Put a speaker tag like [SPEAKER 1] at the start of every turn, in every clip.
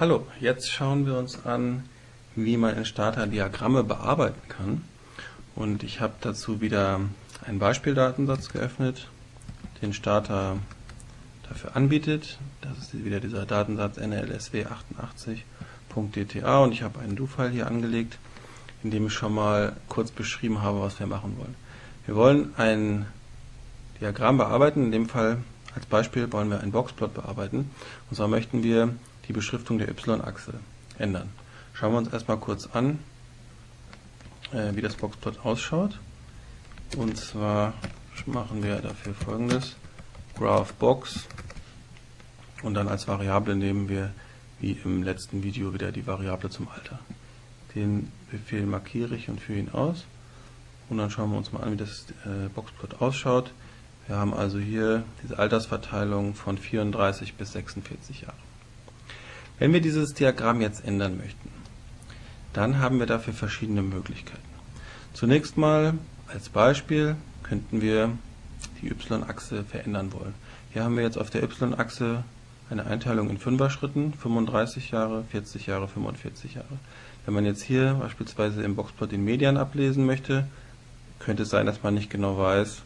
[SPEAKER 1] Hallo, jetzt schauen wir uns an, wie man in Starter Diagramme bearbeiten kann. Und ich habe dazu wieder einen Beispieldatensatz geöffnet, den Starter dafür anbietet. Das ist wieder dieser Datensatz nlsw88.dta und ich habe einen Do-File hier angelegt, in dem ich schon mal kurz beschrieben habe, was wir machen wollen. Wir wollen ein Diagramm bearbeiten, in dem Fall als Beispiel wollen wir einen Boxplot bearbeiten. Und zwar möchten wir die Beschriftung der y-Achse ändern. Schauen wir uns erstmal kurz an, äh, wie das Boxplot ausschaut. Und zwar machen wir dafür folgendes. GraphBox und dann als Variable nehmen wir wie im letzten Video wieder die Variable zum Alter. Den Befehl markiere ich und führe ihn aus. Und dann schauen wir uns mal an, wie das äh, Boxplot ausschaut. Wir haben also hier diese Altersverteilung von 34 bis 46 Jahre. Wenn wir dieses Diagramm jetzt ändern möchten, dann haben wir dafür verschiedene Möglichkeiten. Zunächst mal als Beispiel könnten wir die y-Achse verändern wollen. Hier haben wir jetzt auf der y-Achse eine Einteilung in Fünfer-Schritten, 35 Jahre, 40 Jahre, 45 Jahre. Wenn man jetzt hier beispielsweise im Boxplot den Median ablesen möchte, könnte es sein, dass man nicht genau weiß,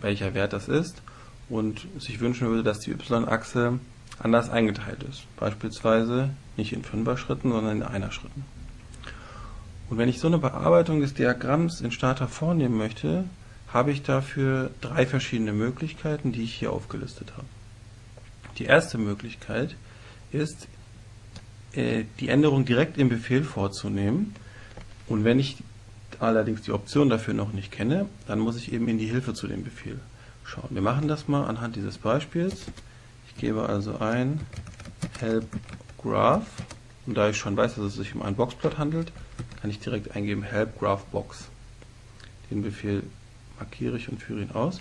[SPEAKER 1] welcher Wert das ist und sich wünschen würde, dass die y-Achse anders eingeteilt ist. Beispielsweise nicht in Fünfer-Schritten, sondern in Einer-Schritten. Und wenn ich so eine Bearbeitung des Diagramms in Starter vornehmen möchte, habe ich dafür drei verschiedene Möglichkeiten, die ich hier aufgelistet habe. Die erste Möglichkeit ist, äh, die Änderung direkt im Befehl vorzunehmen. Und wenn ich allerdings die Option dafür noch nicht kenne, dann muss ich eben in die Hilfe zu dem Befehl schauen. Wir machen das mal anhand dieses Beispiels gebe also ein help graph und da ich schon weiß, dass es sich um einen Boxplot handelt, kann ich direkt eingeben help graph box. Den Befehl markiere ich und führe ihn aus.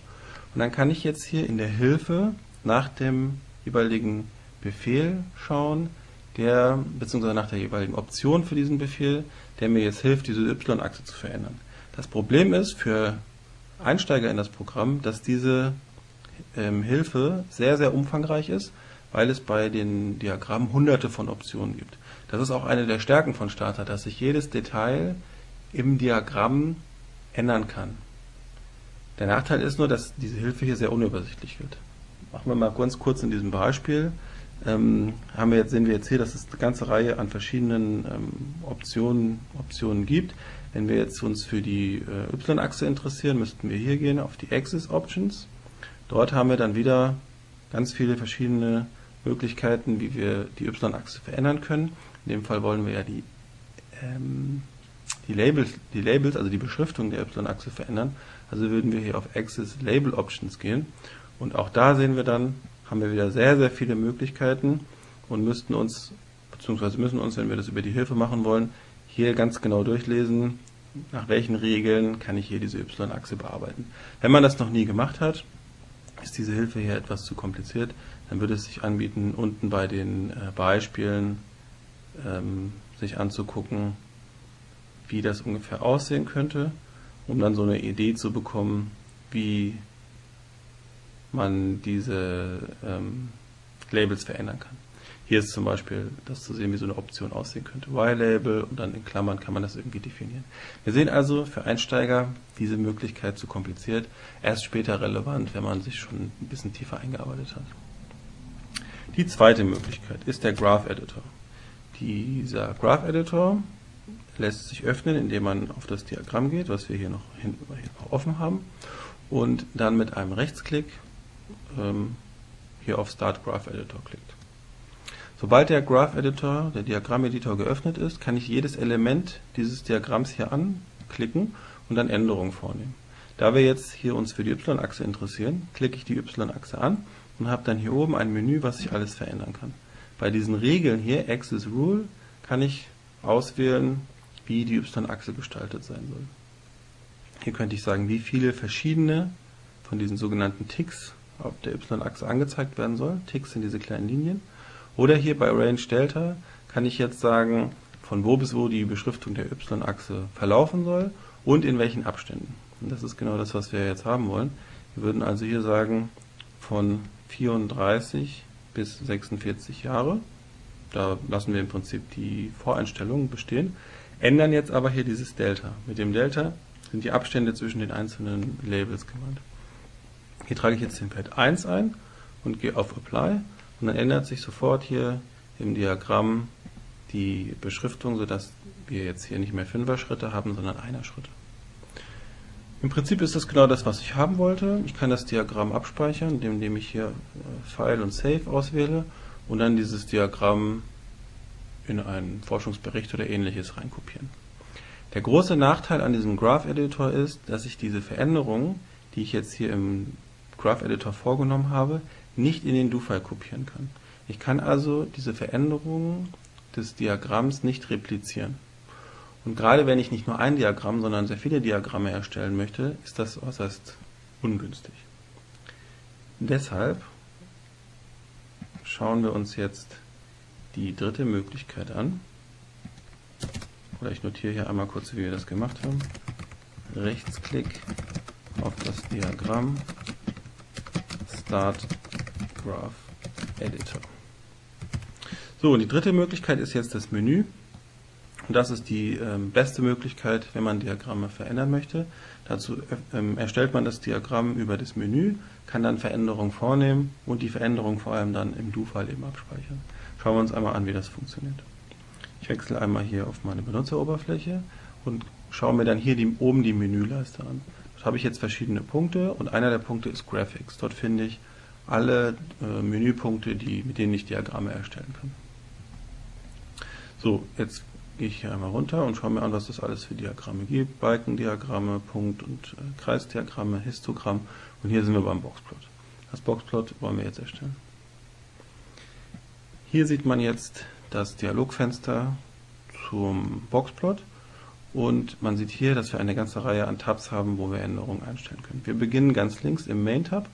[SPEAKER 1] Und dann kann ich jetzt hier in der Hilfe nach dem jeweiligen Befehl schauen, der beziehungsweise nach der jeweiligen Option für diesen Befehl, der mir jetzt hilft, diese y-Achse zu verändern. Das Problem ist für Einsteiger in das Programm, dass diese ähm, Hilfe sehr, sehr umfangreich ist, weil es bei den Diagrammen hunderte von Optionen gibt. Das ist auch eine der Stärken von Starter, dass sich jedes Detail im Diagramm ändern kann. Der Nachteil ist nur, dass diese Hilfe hier sehr unübersichtlich wird. Machen wir mal ganz kurz in diesem Beispiel. Ähm, haben wir jetzt, sehen wir jetzt hier, dass es eine ganze Reihe an verschiedenen ähm, Optionen, Optionen gibt. Wenn wir jetzt uns für die äh, y-Achse interessieren, müssten wir hier gehen auf die Axis Options Dort haben wir dann wieder ganz viele verschiedene Möglichkeiten, wie wir die y-Achse verändern können. In dem Fall wollen wir ja die, ähm, die, Labels, die Labels, also die Beschriftung der y-Achse verändern. Also würden wir hier auf Axis Label Options gehen. Und auch da sehen wir dann, haben wir wieder sehr, sehr viele Möglichkeiten und müssten uns, beziehungsweise müssen uns, wenn wir das über die Hilfe machen wollen, hier ganz genau durchlesen, nach welchen Regeln kann ich hier diese y-Achse bearbeiten. Wenn man das noch nie gemacht hat, ist diese Hilfe hier etwas zu kompliziert, dann würde es sich anbieten, unten bei den äh, Beispielen ähm, sich anzugucken, wie das ungefähr aussehen könnte, um dann so eine Idee zu bekommen, wie man diese ähm, Labels verändern kann. Hier ist zum Beispiel das zu sehen, wie so eine Option aussehen könnte. Y-Label und dann in Klammern kann man das irgendwie definieren. Wir sehen also für Einsteiger diese Möglichkeit zu kompliziert, erst später relevant, wenn man sich schon ein bisschen tiefer eingearbeitet hat. Die zweite Möglichkeit ist der Graph Editor. Dieser Graph Editor lässt sich öffnen, indem man auf das Diagramm geht, was wir hier noch, hinten noch offen haben, und dann mit einem Rechtsklick ähm, hier auf Start Graph Editor klickt. Sobald der Graph Editor, der Diagrammeditor geöffnet ist, kann ich jedes Element dieses Diagramms hier anklicken und dann Änderungen vornehmen. Da wir jetzt hier uns für die y-Achse interessieren, klicke ich die y-Achse an und habe dann hier oben ein Menü, was ich alles verändern kann. Bei diesen Regeln hier, Axis Rule, kann ich auswählen, wie die y-Achse gestaltet sein soll. Hier könnte ich sagen, wie viele verschiedene von diesen sogenannten Ticks auf der y-Achse angezeigt werden sollen. Ticks sind diese kleinen Linien. Oder hier bei Range Delta kann ich jetzt sagen, von wo bis wo die Beschriftung der y-Achse verlaufen soll und in welchen Abständen. Und das ist genau das, was wir jetzt haben wollen. Wir würden also hier sagen, von 34 bis 46 Jahre. Da lassen wir im Prinzip die Voreinstellungen bestehen, ändern jetzt aber hier dieses Delta. Mit dem Delta sind die Abstände zwischen den einzelnen Labels gemeint. Hier trage ich jetzt den Wert 1 ein und gehe auf Apply und dann ändert sich sofort hier im Diagramm die Beschriftung, sodass wir jetzt hier nicht mehr Fünfer-Schritte haben, sondern Einer-Schritte. Im Prinzip ist das genau das, was ich haben wollte. Ich kann das Diagramm abspeichern, indem ich hier äh, File und Save auswähle und dann dieses Diagramm in einen Forschungsbericht oder ähnliches reinkopieren. Der große Nachteil an diesem Graph Editor ist, dass ich diese Veränderungen, die ich jetzt hier im Graph Editor vorgenommen habe, nicht in den Do-File kopieren kann. Ich kann also diese Veränderungen des Diagramms nicht replizieren. Und gerade wenn ich nicht nur ein Diagramm, sondern sehr viele Diagramme erstellen möchte, ist das äußerst ungünstig. Deshalb schauen wir uns jetzt die dritte Möglichkeit an. Oder ich notiere hier einmal kurz, wie wir das gemacht haben. Rechtsklick auf das Diagramm Start Graph Editor. So, und die dritte Möglichkeit ist jetzt das Menü. Und das ist die ähm, beste Möglichkeit, wenn man Diagramme verändern möchte. Dazu ähm, erstellt man das Diagramm über das Menü, kann dann Veränderungen vornehmen und die Veränderungen vor allem dann im Do-File eben abspeichern. Schauen wir uns einmal an, wie das funktioniert. Ich wechsle einmal hier auf meine Benutzeroberfläche und schaue mir dann hier die, oben die Menüleiste an. Dort habe ich jetzt verschiedene Punkte und einer der Punkte ist Graphics. Dort finde ich alle äh, Menüpunkte, die, mit denen ich Diagramme erstellen kann. So, jetzt gehe ich hier einmal runter und schaue mir an, was es alles für Diagramme gibt. Balkendiagramme, Punkt- und äh, Kreisdiagramme, Histogramm und hier sind wir beim Boxplot. Das Boxplot wollen wir jetzt erstellen. Hier sieht man jetzt das Dialogfenster zum Boxplot und man sieht hier, dass wir eine ganze Reihe an Tabs haben, wo wir Änderungen einstellen können. Wir beginnen ganz links im Main-Tab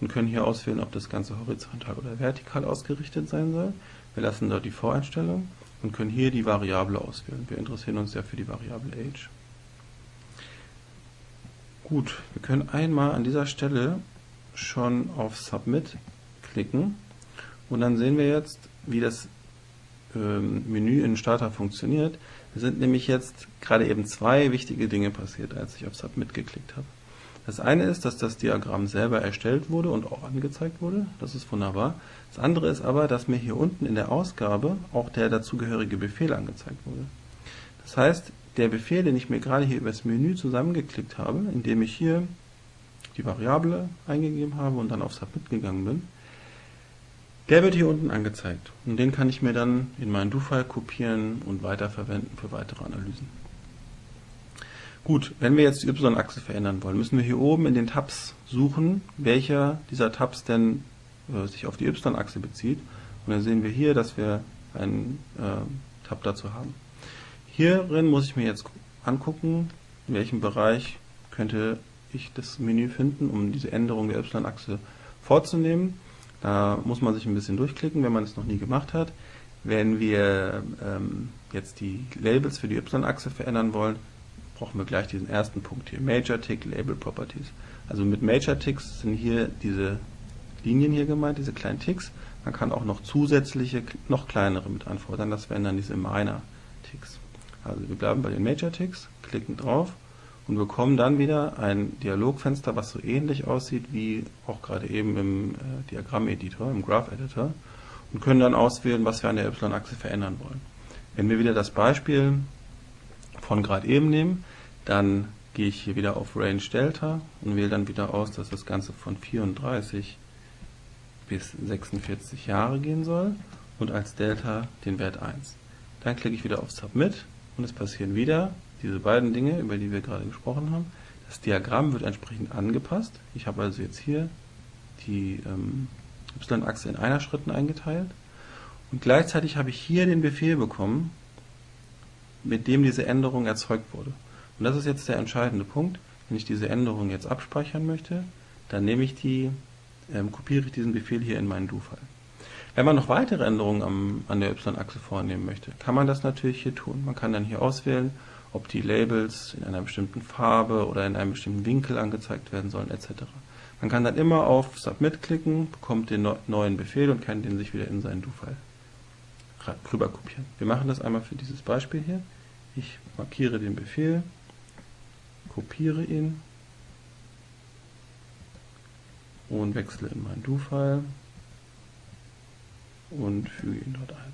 [SPEAKER 1] und können hier auswählen, ob das Ganze horizontal oder vertikal ausgerichtet sein soll. Wir lassen dort die Voreinstellung und können hier die Variable auswählen. Wir interessieren uns ja für die Variable Age. Gut, wir können einmal an dieser Stelle schon auf Submit klicken und dann sehen wir jetzt, wie das ähm, Menü in Starter funktioniert. Es sind nämlich jetzt gerade eben zwei wichtige Dinge passiert, als ich auf Submit geklickt habe. Das eine ist, dass das Diagramm selber erstellt wurde und auch angezeigt wurde. Das ist wunderbar. Das andere ist aber, dass mir hier unten in der Ausgabe auch der dazugehörige Befehl angezeigt wurde. Das heißt, der Befehl, den ich mir gerade hier über das Menü zusammengeklickt habe, indem ich hier die Variable eingegeben habe und dann auf Submit gegangen bin, der wird hier unten angezeigt. Und den kann ich mir dann in meinen Do-File kopieren und weiterverwenden für weitere Analysen. Gut, wenn wir jetzt die Y-Achse verändern wollen, müssen wir hier oben in den Tabs suchen, welcher dieser Tabs denn äh, sich auf die Y-Achse bezieht. Und dann sehen wir hier, dass wir einen äh, Tab dazu haben. Hierin muss ich mir jetzt angucken, in welchem Bereich könnte ich das Menü finden, um diese Änderung der Y-Achse vorzunehmen. Da muss man sich ein bisschen durchklicken, wenn man es noch nie gemacht hat. Wenn wir ähm, jetzt die Labels für die Y-Achse verändern wollen, brauchen wir gleich diesen ersten Punkt hier, Major Tick Label Properties. Also mit Major Ticks sind hier diese Linien hier gemeint, diese kleinen Ticks. Man kann auch noch zusätzliche, noch kleinere mit anfordern, das wären dann diese Minor Ticks. Also wir bleiben bei den Major Ticks, klicken drauf und bekommen dann wieder ein Dialogfenster, was so ähnlich aussieht wie auch gerade eben im äh, Diagramm-Editor, im Graph-Editor und können dann auswählen, was wir an der Y-Achse verändern wollen. Wenn wir wieder das Beispiel von gerade eben nehmen, dann gehe ich hier wieder auf Range Delta und wähle dann wieder aus, dass das Ganze von 34 bis 46 Jahre gehen soll und als Delta den Wert 1. Dann klicke ich wieder auf Submit und es passieren wieder diese beiden Dinge, über die wir gerade gesprochen haben. Das Diagramm wird entsprechend angepasst. Ich habe also jetzt hier die ähm, y-Achse in einer Schritten eingeteilt und gleichzeitig habe ich hier den Befehl bekommen, mit dem diese Änderung erzeugt wurde. Und das ist jetzt der entscheidende Punkt. Wenn ich diese Änderung jetzt abspeichern möchte, dann nehme ich die, ähm, kopiere ich diesen Befehl hier in meinen Do-File. Wenn man noch weitere Änderungen am, an der y-Achse vornehmen möchte, kann man das natürlich hier tun. Man kann dann hier auswählen, ob die Labels in einer bestimmten Farbe oder in einem bestimmten Winkel angezeigt werden sollen, etc. Man kann dann immer auf Submit klicken, bekommt den neuen Befehl und kann den sich wieder in seinen Do-File rüber kopieren. Wir machen das einmal für dieses Beispiel hier. Ich markiere den Befehl, kopiere ihn und wechsle in mein Do-File und füge ihn dort ein.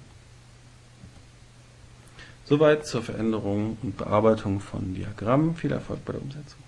[SPEAKER 1] Soweit zur Veränderung und Bearbeitung von Diagrammen. Viel Erfolg bei der Umsetzung.